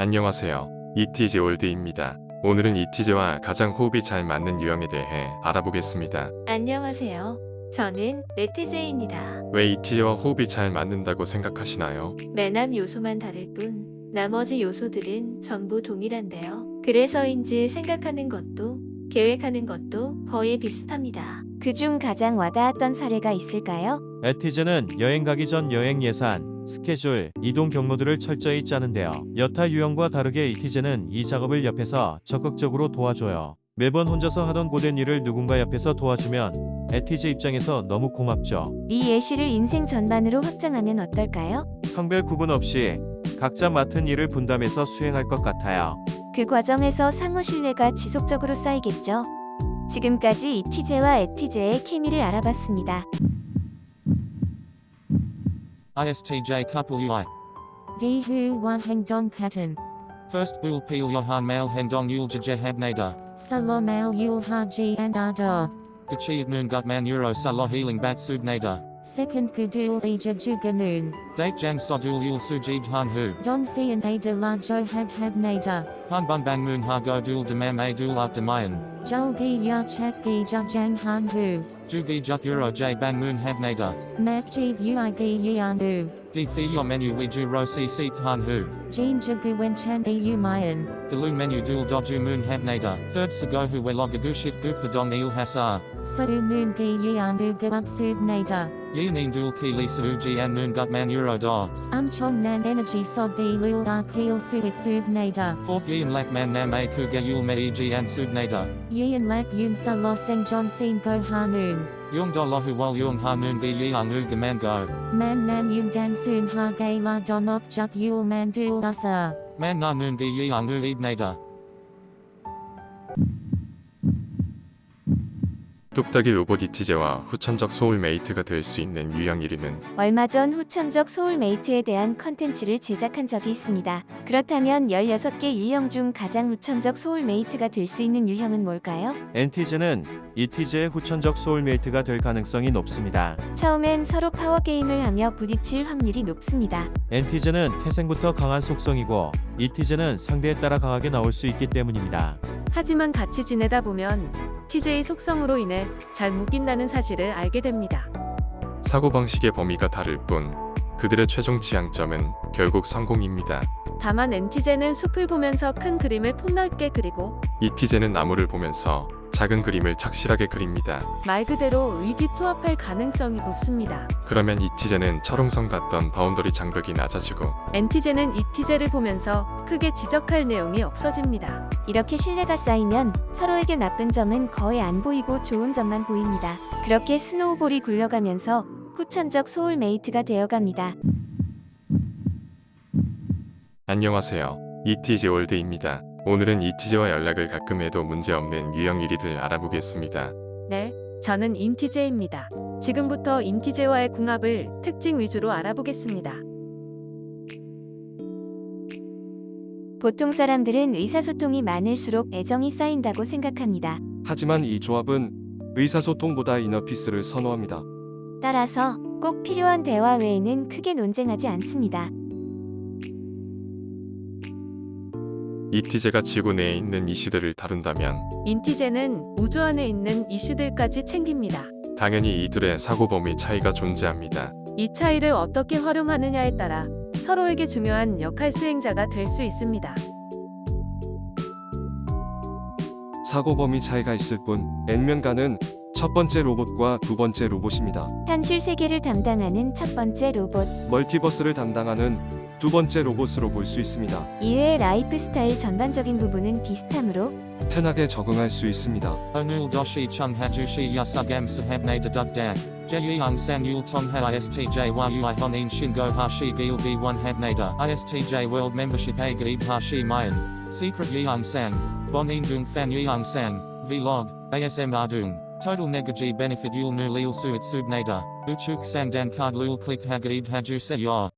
안녕하세요. 엣티제 월드입니다. 오늘은 엣티제와 가장 호흡이 잘 맞는 유형에 대해 알아보겠습니다. 안녕하세요. 저는 잇티제입니다. 왜 엣티제와 호흡이 잘 맞는다고 생각하시나요? 맨 앞 요소만 다를 뿐 나머지 요소들은 전부 동일한데요. 그래서인지 생각하는 것도 계획하는 것도 거의 비슷합니다. 그중 가장 와닿았던 사례가 있을까요? 엣티제는 여행 가기 전 여행 예산, 스케줄, 이동 경로들을 철저히 짜는데요. 여타 유형과 다르게 잇티제는 이 작업을 옆에서 적극적으로 도와줘요. 매번 혼자서 하던 고된 일을 누군가 옆에서 도와주면 엣티제 입장에서 너무 고맙죠. 이 예시를 인생 전반으로 확장하면 어떨까요? 성별 구분 없이 각자 맡은 일을 분담해서 수행할 것 같아요. 그 과정에서 상호 신뢰가 지속적으로 쌓이겠죠. 지금까지 이티제와 에티제의 케미를 알아봤습니다. ISTJ couple UI. Di hu wa hengdong pattern. First bul pil yohan mail hendong yul jahabnada. Salomel yul haji and ada. Gachiat noon gutman euro salo healing bat subnada. Second gudul ija juganoon. Date jang sodul yul sujib han hu. Don si and ada la jo had habnada. Han bun bang moon ha go dul demam a dul up demayan. Julgi ya chak gi jang han hu. Jugi juk euro j bang moon habnada. Mak jib ui gi yanu. Di fi yo menu we ju ro si seek han hu. Jean jagu wen chan e umayan. Delu menu dul doju moon habnada. Third sago hu we logagushit gupadong il hasar. Sadu noon gi yanu gup subnada. Yeanin dul ki lisa uji and noon gutman euro da. Um chong nan energy sob bi lul arkil suit subnada. Fourth yin lak man nam a kuga yul me eg and subnada. Yin lak yun sa lo seng john sin go hanoon. Yung do lahu wal yung ha noon gi yang u gaman go. Man nam yun dan soon ha gay la donok juk yul man dul Olasa. Mananun di yang uibnada. 뚝딱이 로봇 이티제와 후천적 soulmate가 될 수 있는 유형 1위는 얼마 전 후천적 soulmate에 대한 컨텐츠를 제작한 적이 있습니다. 그렇다면 16개 유형 중 가장 후천적 soulmate가 될 수 있는 유형은 뭘까요? 엔티제는 이티제의 후천적 soulmate가 될 가능성이 높습니다. 처음엔 서로 파워게임을 하며 부딪힐 확률이 높습니다. 엔티제는 태생부터 강한 속성이고 이티제는 상대에 따라 강하게 나올 수 있기 때문입니다. 하지만 같이 지내다 보면 TJ 속성으로 인해 잘 묶인다는 사실을 알게 됩니다. 사고방식의 범위가 다를 뿐 그들의 최종 지향점은 결국 성공입니다. 다만 엔티제는 숲을 보면서 큰 그림을 폭넓게 그리고 이티제는 나무를 보면서 작은 그림을 착실하게 그립니다. 말 그대로 의기투합할 가능성이 높습니다. 그러면 이티제는 철옹성 같던 boundary 장벽이 낮아지고 엔티제는 이티제를 보면서 크게 지적할 내용이 없어집니다. 이렇게 신뢰가 쌓이면 서로에게 나쁜 점은 거의 안 보이고 좋은 점만 보입니다. 그렇게 snowball이 굴러가면서 후천적 soulmate가 되어갑니다. 안녕하세요. 이티제 올드입니다. 오늘은 이티제와 연락을 가끔 해도 문제없는 유형 1위들 알아보겠습니다. 네, 저는 인티제입니다. 지금부터 인티제와의 궁합을 특징 위주로 알아보겠습니다. 보통 사람들은 의사소통이 많을수록 애정이 쌓인다고 생각합니다. 하지만 이 조합은 의사소통보다 이너피스를 선호합니다. 따라서 꼭 필요한 대화 외에는 크게 논쟁하지 않습니다. 이티제가 지구 내에 있는 이슈들을 다룬다면 인티제는 우주 안에 있는 이슈들까지 챙깁니다. 당연히 이들의 사고 범위 차이가 존재합니다. 이 차이를 어떻게 활용하느냐에 따라 서로에게 중요한 역할 수행자가 될 수 있습니다. 사고 범위 차이가 있을 뿐 N면가는 첫 번째 로봇과 두 번째 로봇입니다. 현실 세계를 담당하는 첫 번째 로봇, 멀티버스를 담당하는 두 번째 로봇으로 볼 수 있습니다. 이외의 라이프 스타일 전반적인 부분은 비슷하므로 편하게 적응할 수 있습니다. Onul doshi chung hajushi yasugam sahabne deduk dak. Jeyang san yul tong ha istj ui honin shingo hashi gil b1 habnada. Istj world membership a gaib hashi mayan. Secret yang sang. Bonin dung fan yang sang. Vlog. ASM ardung. Total negaji benefit yul nu lil suit subnada. Uchuk sang dan card lul click hagaib haju se yor.